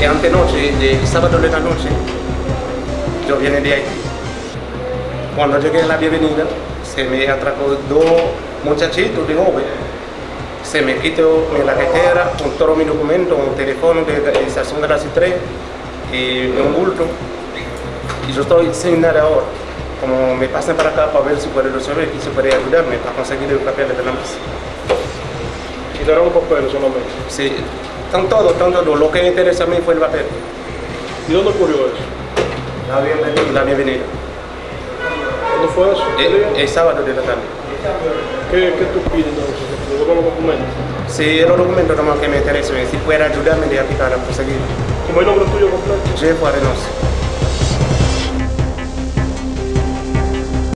eh, antenoche, de sábado de la noche, yo vine de Haití. Cuando llegué a la bienvenida, se me atracó dos muchachitos de joven. Se me quitó mi la cartera, con todos mis documentos, un teléfono de la estación de las 3 y un bulto. Y yo estoy sin nada ahora. Como me pasan para acá para ver si puede resolver y si puede ayudarme para conseguir el papel de la mesa. Quitaron papeles solamente. Sí, están todos, están todos. Lo que me interesa a mí fue el papel. ¿Y dónde ocurrió eso? La bienvenida. La bienvenida. ¿Dónde fue eso? ¿Qué día? El, el sábado de la tarde. ¿Qué, qué tú pides entonces? ¿Que te devuelvan los documentos? Sí, los documentos nomás que me interesan, si puede ayudarme de aplicar a conseguir. ¿Cómo es el nombre tuyo completo? Jeff Arenos.